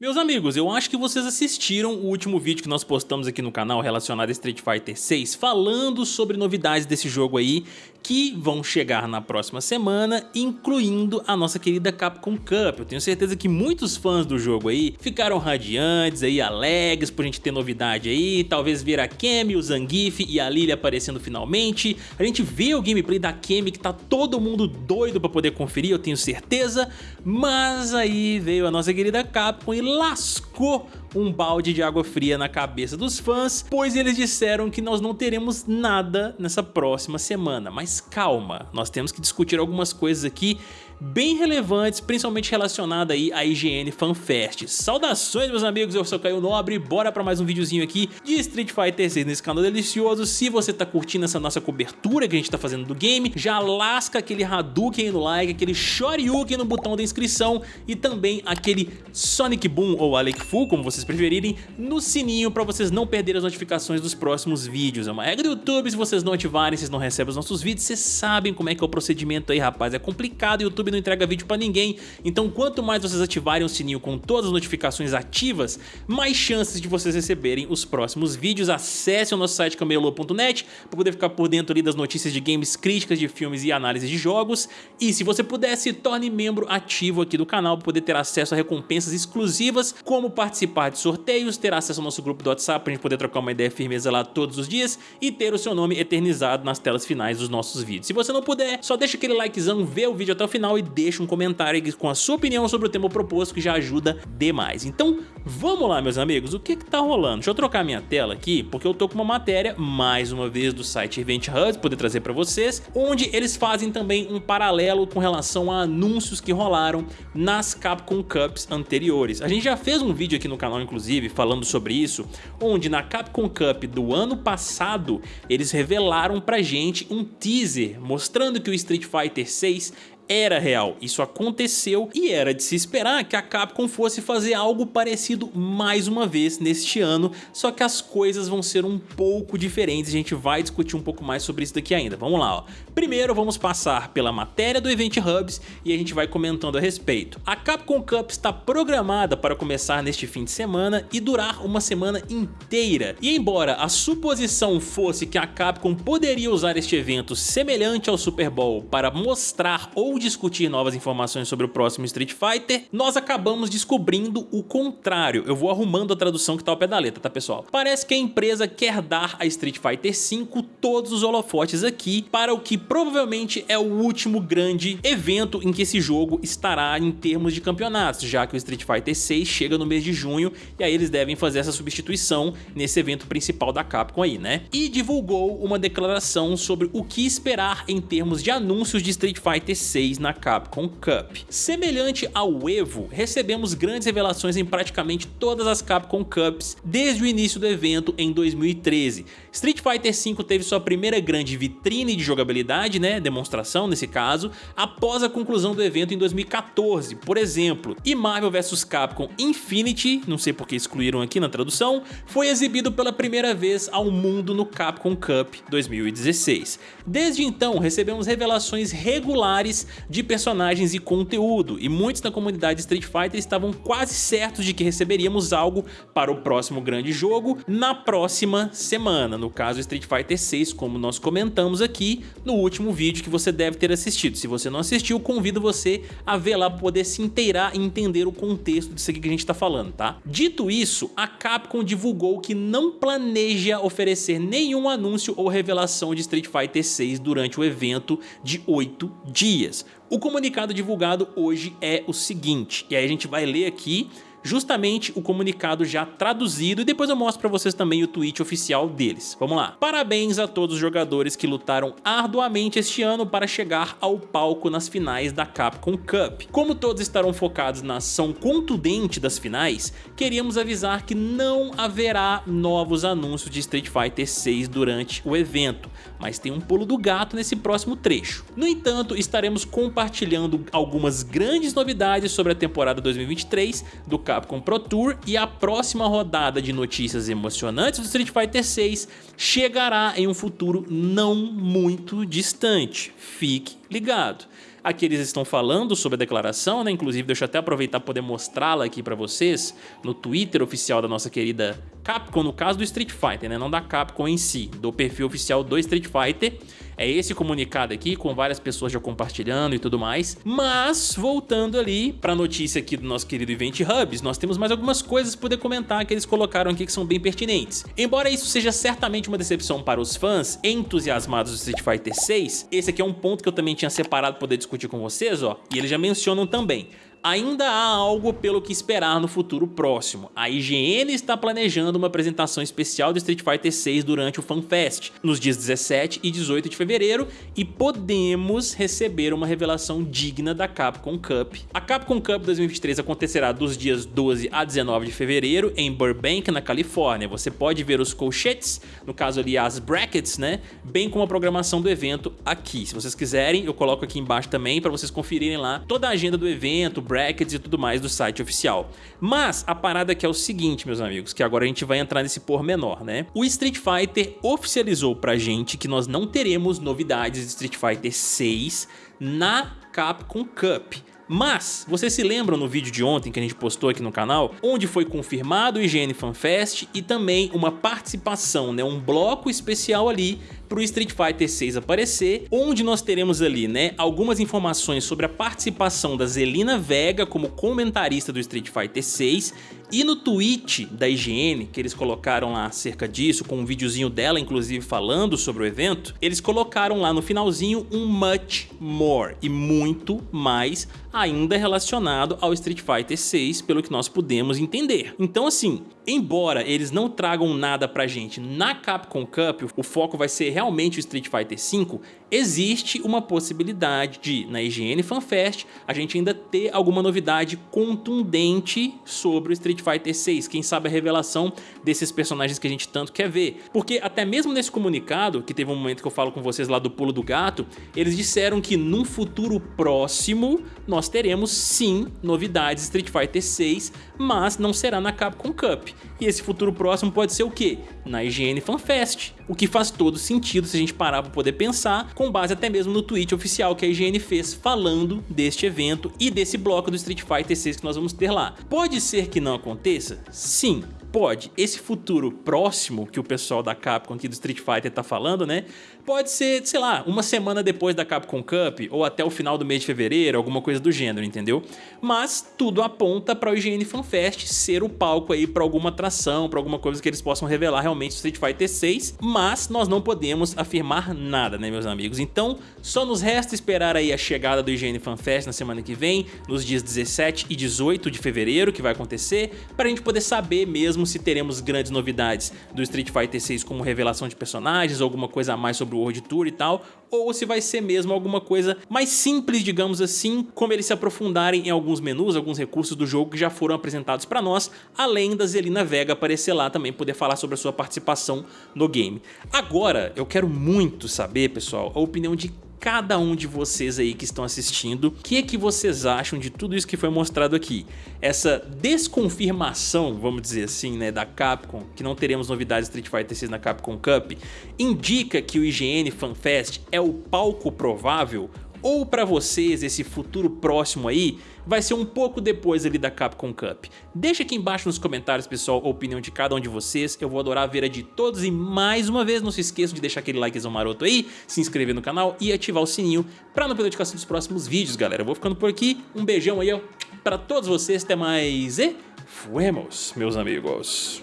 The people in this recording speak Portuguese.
Meus amigos, eu acho que vocês assistiram o último vídeo que nós postamos aqui no canal relacionado a Street Fighter 6 falando sobre novidades desse jogo aí que vão chegar na próxima semana, incluindo a nossa querida Capcom Cup. Eu tenho certeza que muitos fãs do jogo aí ficaram radiantes, aí, alegres por a gente ter novidade aí, talvez ver a Kemi, o Zangief e a Lily aparecendo finalmente. A gente vê o gameplay da Kemi que tá todo mundo doido pra poder conferir, eu tenho certeza, mas aí veio a nossa querida Capcom e lascou um balde de água fria na cabeça dos fãs, pois eles disseram que nós não teremos nada nessa próxima semana. Mas calma, nós temos que discutir algumas coisas aqui bem relevantes, principalmente relacionada aí à IGN FanFest. Saudações meus amigos, eu sou Caio Nobre, bora para mais um videozinho aqui de Street Fighter 6 nesse canal delicioso. Se você tá curtindo essa nossa cobertura que a gente tá fazendo do game, já lasca aquele Hadouken aí no like, aquele Shoryuken no botão da inscrição e também aquele Sonic Boom ou Alec Fu, como vocês preferirem, no sininho para vocês não perderem as notificações dos próximos vídeos. É uma regra do YouTube, se vocês não ativarem, vocês não recebem os nossos vídeos, vocês sabem como é que é o procedimento aí, rapaz. É complicado, o YouTube YouTube não entrega vídeo pra ninguém, então quanto mais vocês ativarem o sininho com todas as notificações ativas, mais chances de vocês receberem os próximos vídeos. Acesse o nosso site camelô.net para poder ficar por dentro ali das notícias de games, críticas de filmes e análise de jogos. E se você puder, se torne membro ativo aqui do canal para poder ter acesso a recompensas exclusivas, como participar de sorteios, ter acesso ao nosso grupo do WhatsApp para a gente poder trocar uma ideia firmeza lá todos os dias e ter o seu nome eternizado nas telas finais dos nossos vídeos. Se você não puder, só deixa aquele likezão, vê o vídeo até o final e deixa um comentário aqui com a sua opinião sobre o tema proposto que já ajuda demais. Então vamos lá meus amigos, o que que tá rolando? Deixa eu trocar minha tela aqui porque eu tô com uma matéria mais uma vez do site Event Hub, poder trazer para vocês, onde eles fazem também um paralelo com relação a anúncios que rolaram nas Capcom Cups anteriores. A gente já fez um vídeo aqui no canal inclusive falando sobre isso, onde na Capcom Cup do ano passado eles revelaram pra gente um teaser mostrando que o Street Fighter 6 era real, isso aconteceu e era de se esperar que a Capcom fosse fazer algo parecido mais uma vez neste ano, só que as coisas vão ser um pouco diferentes, a gente vai discutir um pouco mais sobre isso daqui ainda, vamos lá ó. Primeiro vamos passar pela matéria do Event Hubs e a gente vai comentando a respeito. A Capcom Cup está programada para começar neste fim de semana e durar uma semana inteira, e embora a suposição fosse que a Capcom poderia usar este evento semelhante ao Super Bowl para mostrar ou discutir novas informações sobre o próximo Street Fighter, nós acabamos descobrindo o contrário. Eu vou arrumando a tradução que tá ao pé da letra, tá pessoal? Parece que a empresa quer dar a Street Fighter V todos os holofotes aqui para o que provavelmente é o último grande evento em que esse jogo estará em termos de campeonatos, já que o Street Fighter 6 chega no mês de junho e aí eles devem fazer essa substituição nesse evento principal da Capcom aí, né? E divulgou uma declaração sobre o que esperar em termos de anúncios de Street Fighter 6 na Capcom Cup. Semelhante ao EVO, recebemos grandes revelações em praticamente todas as Capcom Cups desde o início do evento em 2013. Street Fighter V teve sua primeira grande vitrine de jogabilidade, né, demonstração nesse caso, após a conclusão do evento em 2014, por exemplo. E Marvel vs Capcom Infinity, não sei porque excluíram aqui na tradução, foi exibido pela primeira vez ao mundo no Capcom Cup 2016. Desde então, recebemos revelações regulares de personagens e conteúdo, e muitos da comunidade Street Fighter estavam quase certos de que receberíamos algo para o próximo grande jogo na próxima semana, no caso Street Fighter 6, como nós comentamos aqui no último vídeo que você deve ter assistido. Se você não assistiu, convido você a ver lá para poder se inteirar e entender o contexto disso aqui que a gente está falando, tá? Dito isso, a Capcom divulgou que não planeja oferecer nenhum anúncio ou revelação de Street Fighter 6 durante o evento de 8 dias. O comunicado divulgado hoje é o seguinte, e aí a gente vai ler aqui justamente o comunicado já traduzido e depois eu mostro para vocês também o tweet oficial deles. Vamos lá. Parabéns a todos os jogadores que lutaram arduamente este ano para chegar ao palco nas finais da Capcom Cup. Como todos estarão focados na ação contundente das finais, queríamos avisar que não haverá novos anúncios de Street Fighter 6 durante o evento, mas tem um pulo do gato nesse próximo trecho. No entanto, estaremos compartilhando algumas grandes novidades sobre a temporada 2023 do Capcom Pro Tour e a próxima rodada de notícias emocionantes do Street Fighter 6 chegará em um futuro não muito distante. Fique ligado. Aqui eles estão falando sobre a declaração, né? Inclusive, deixa eu até aproveitar para poder mostrá-la aqui para vocês no Twitter oficial da nossa querida Capcom, no caso do Street Fighter, né? Não da Capcom em si, do perfil oficial do Street Fighter. É esse comunicado aqui, com várias pessoas já compartilhando e tudo mais. Mas, voltando ali para a notícia aqui do nosso querido Event Hubs, nós temos mais algumas coisas para poder comentar que eles colocaram aqui que são bem pertinentes. Embora isso seja certamente uma decepção para os fãs entusiasmados do Street Fighter 6, esse aqui é um ponto que eu também tinha separado para poder discutir com vocês, ó, e eles já mencionam também ainda há algo pelo que esperar no futuro próximo. A IGN está planejando uma apresentação especial do Street Fighter 6 durante o FanFest, nos dias 17 e 18 de fevereiro, e podemos receber uma revelação digna da Capcom Cup. A Capcom Cup 2023 acontecerá dos dias 12 a 19 de fevereiro em Burbank, na Califórnia. Você pode ver os colchetes, no caso ali as brackets, né, bem como a programação do evento aqui. Se vocês quiserem, eu coloco aqui embaixo também para vocês conferirem lá toda a agenda do evento, brackets e tudo mais do site oficial. Mas a parada aqui é o seguinte, meus amigos, que agora a gente vai entrar nesse pormenor, né? O Street Fighter oficializou pra gente que nós não teremos novidades de Street Fighter 6 na Capcom Cup. Mas, vocês se lembram no vídeo de ontem que a gente postou aqui no canal, onde foi confirmado o IGN FanFest e também uma participação, né, um bloco especial ali para o Street Fighter 6 aparecer, onde nós teremos ali, né, algumas informações sobre a participação da Zelina Vega como comentarista do Street Fighter 6 e no tweet da IGN, que eles colocaram lá acerca disso, com um videozinho dela inclusive falando sobre o evento, eles colocaram lá no finalzinho um much more e muito mais ainda relacionado ao Street Fighter 6, pelo que nós pudemos entender. Então assim, embora eles não tragam nada pra gente na Capcom Cup, o foco vai ser realmente o Street Fighter 5, existe uma possibilidade de, na IGN FanFest, a gente ainda ter alguma novidade contundente sobre o Street Fighter 6, quem sabe a revelação desses personagens que a gente tanto quer ver. Porque até mesmo nesse comunicado, que teve um momento que eu falo com vocês lá do pulo do gato, eles disseram que num futuro próximo nós teremos sim novidades Street Fighter 6, mas não será na Capcom Cup. E esse futuro próximo pode ser o quê? Na IGN FanFest, o que faz todo sentido se a gente parar para poder pensar, com base até mesmo no tweet oficial que a IGN fez falando deste evento e desse bloco do Street Fighter 6 que nós vamos ter lá. Pode ser que não aconteça? Sim, Pode, esse futuro próximo que o pessoal da Capcom aqui do Street Fighter tá falando, né? Pode ser, sei lá, uma semana depois da Capcom Cup ou até o final do mês de fevereiro, alguma coisa do gênero, entendeu? Mas tudo aponta para o IGN FanFest ser o palco aí para alguma atração, para alguma coisa que eles possam revelar realmente Street Fighter 6, mas nós não podemos afirmar nada, né, meus amigos? Então, só nos resta esperar aí a chegada do IGN FanFest na semana que vem, nos dias 17 e 18 de fevereiro, que vai acontecer, para a gente poder saber mesmo mesmo se teremos grandes novidades do Street Fighter 6 como revelação de personagens, alguma coisa a mais sobre o World Tour e tal, ou se vai ser mesmo alguma coisa mais simples, digamos assim, como eles se aprofundarem em alguns menus, alguns recursos do jogo que já foram apresentados para nós, além da Zelina Vega aparecer lá também poder falar sobre a sua participação no game. Agora, eu quero muito saber, pessoal, a opinião de cada um de vocês aí que estão assistindo, o que é que vocês acham de tudo isso que foi mostrado aqui? Essa desconfirmação, vamos dizer assim, né, da Capcom, que não teremos novidades Street Fighter 6 na Capcom Cup, indica que o IGN FanFest é o palco provável ou para vocês esse futuro próximo aí vai ser um pouco depois ali da Capcom Cup. Deixa aqui embaixo nos comentários, pessoal, a opinião de cada um de vocês. Eu vou adorar ver a de todos e mais uma vez não se esqueçam de deixar aquele likezão maroto aí, se inscrever no canal e ativar o sininho para não perder notificação dos próximos vídeos, galera. Eu vou ficando por aqui, um beijão aí ó, para todos vocês, até mais e fuemos, meus amigos.